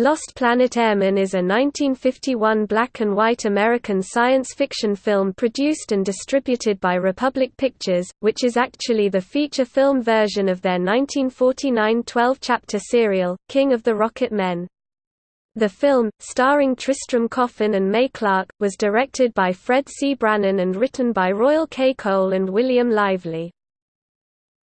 Lost Planet Airmen is a 1951 black-and-white American science fiction film produced and distributed by Republic Pictures, which is actually the feature film version of their 1949 12-chapter serial, King of the Rocket Men. The film, starring Tristram Coffin and Mae Clarke, was directed by Fred C. Brannon and written by Royal K. Cole and William Lively.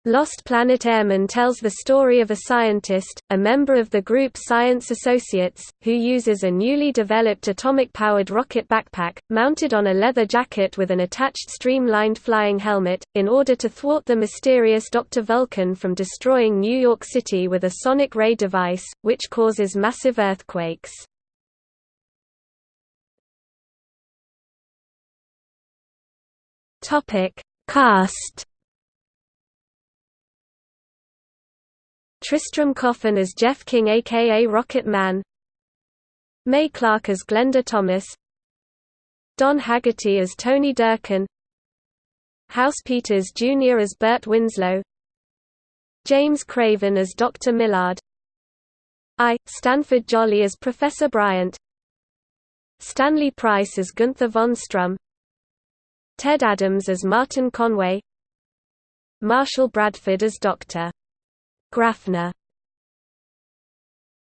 Lost Planet Airmen tells the story of a scientist, a member of the group Science Associates, who uses a newly developed atomic-powered rocket backpack, mounted on a leather jacket with an attached streamlined flying helmet, in order to thwart the mysterious Dr. Vulcan from destroying New York City with a sonic ray device, which causes massive earthquakes. Cast Tristram Coffin as Jeff King aka Rocket Man Mae Clarke as Glenda Thomas Don Haggerty as Tony Dirken House Peters Jr. as Burt Winslow James Craven as Dr. Millard I. Stanford Jolly as Professor Bryant Stanley Price as Gunther von Strum Ted Adams as Martin Conway Marshall Bradford as Dr. Grafner